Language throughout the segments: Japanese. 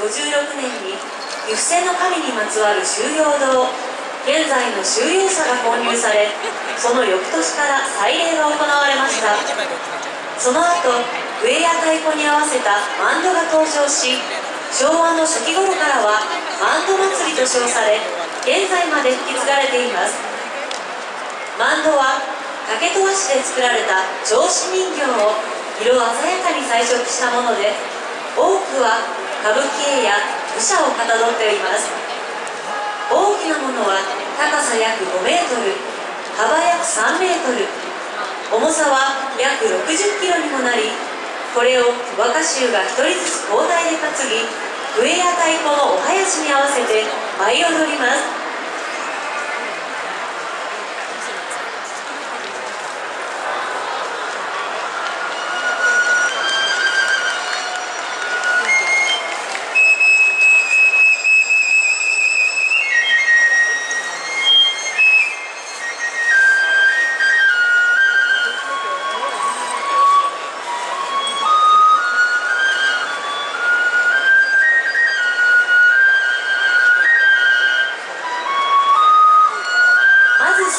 5。6年に岐阜線の神にまつわる収容堂現在の収容者が購入されその翌年から祭礼が行われましたその後笛や太鼓に合わせたマンドが登場し昭和の初期頃からはマンド祭りと称され現在まで引き継がれていますマンドは竹戸和紙で作られた銚子人形を色鮮やかに彩色したもので多くは歌舞伎絵や武者をかたどっています。大きなものは高さ約5メートル幅約3メートル重さは約60キロにもなりこれを若衆が1人ずつ交代で担ぎ笛や太鼓のお囃子に合わせて舞い踊ります。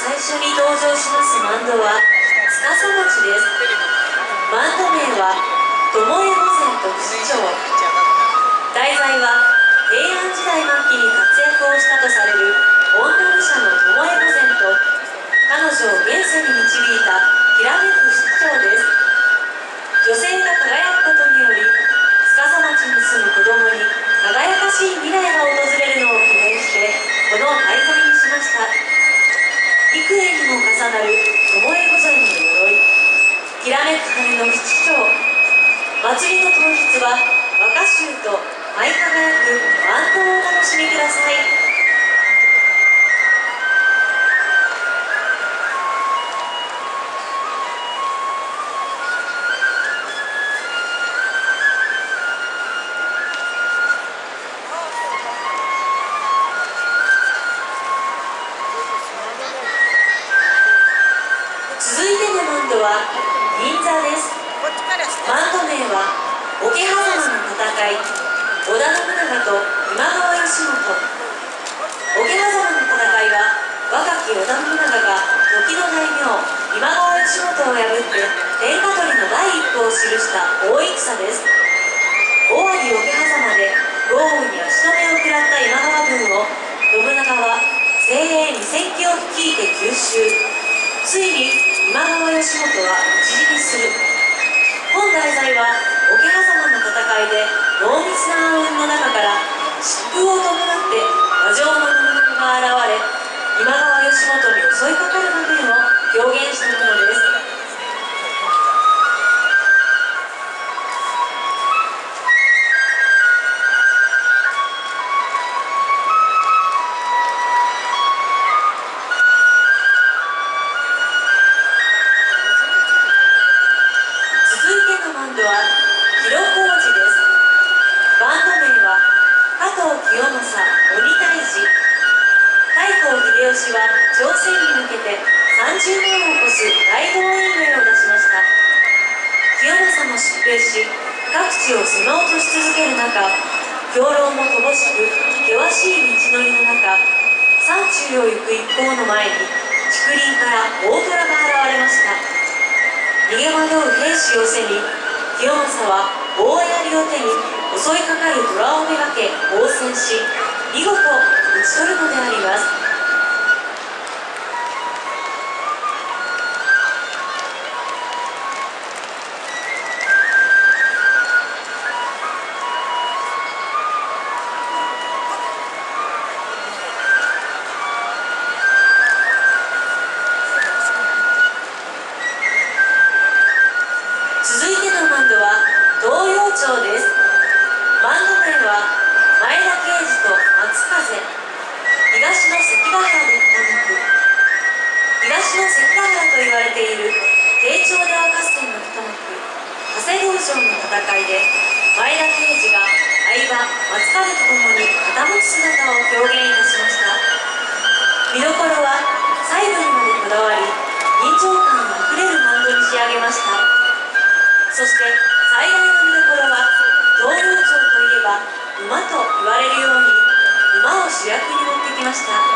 最初に登場しますバンドは司町です。バンド名は巴御前特使長題材は平安時代末期に活躍をしたとされる女武者の巴御前と彼女を現世に導いたきらめく市長です。女性が輝くことにより司町に住む子供に輝かしい未来が訪れるのを記念してこの題材にしました。幾重にも重なる巴御前の鎧きらめく羽の七丁祭りの当日は若衆と舞いは銀座です。バンド名は桶狭間の戦い。織田信長と今川義元。桶狭間の戦いは若き織田信長が時の大名今川義元を破って天下取りの第一歩を記した大戦です。尾張桶狭間で豪雨に足止めを食らった今川軍を信長は精鋭2000騎を率いて吸収ついに今川義元は討ち死にする本題材は桶狭間の戦いで濃密な暗雲の中から疾風を伴って馬上の信長が現れ今川義元に襲地を狭落とし続ける中兵糧も乏しく険しい道のりの中山中を行く一行の前に竹林から大虎が現れました。逃げ惑う兵士を背に清正は大槍を手に襲いかかる虎をめがけ応戦し見事討ち取るのであります。平刑事と松風。東の関ヶ原の一肉東の関ヶ原と言われている慶長で合合戦の一幕。長谷道場の戦いで前田刑事が相葉松風と共に傾く姿を表現いたしました。見どころは細部にまでこだわり臨場感あふれる漫画に仕上げました。に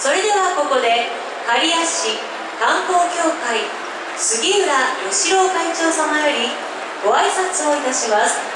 それではここで刈谷市観光協会杉浦義郎会長様よりご挨拶をいたします。